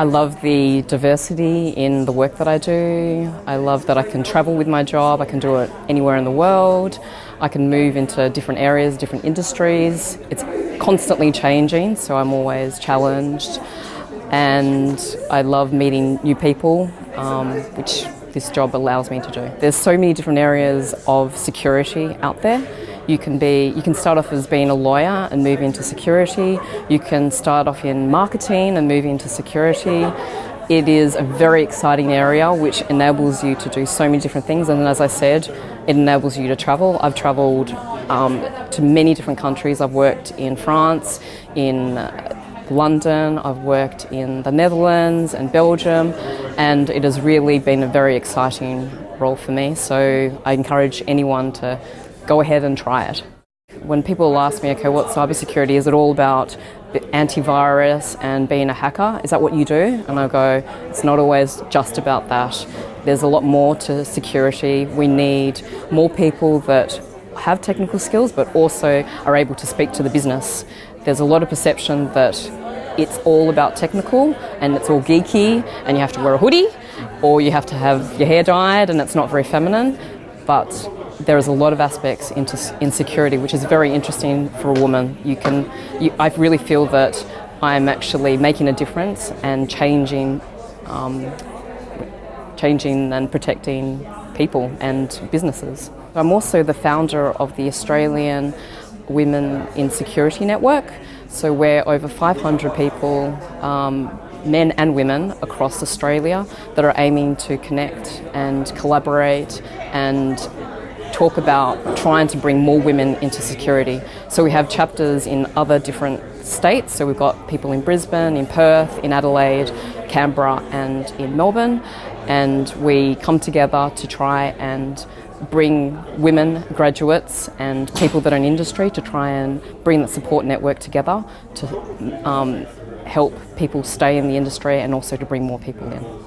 I love the diversity in the work that I do. I love that I can travel with my job, I can do it anywhere in the world. I can move into different areas, different industries. It's constantly changing, so I'm always challenged. And I love meeting new people, um, which this job allows me to do. There's so many different areas of security out there. You can be, you can start off as being a lawyer and move into security. You can start off in marketing and move into security. It is a very exciting area which enables you to do so many different things and as I said, it enables you to travel. I've travelled um, to many different countries. I've worked in France, in London, I've worked in the Netherlands and Belgium and it has really been a very exciting role for me so I encourage anyone to go ahead and try it. When people ask me, okay, what cybersecurity, is it all about antivirus and being a hacker? Is that what you do? And I go, it's not always just about that. There's a lot more to security. We need more people that have technical skills but also are able to speak to the business. There's a lot of perception that it's all about technical and it's all geeky and you have to wear a hoodie or you have to have your hair dyed and it's not very feminine. But there is a lot of aspects into insecurity, which is very interesting for a woman. You can, you, I really feel that I'm actually making a difference and changing, um, changing and protecting people and businesses. I'm also the founder of the Australian Women in Security Network. So we're over 500 people, um, men and women across Australia that are aiming to connect and collaborate and talk about trying to bring more women into security. So we have chapters in other different states. So we've got people in Brisbane, in Perth, in Adelaide, Canberra and in Melbourne. And we come together to try and bring women graduates and people that are in industry to try and bring the support network together to um, help people stay in the industry and also to bring more people in.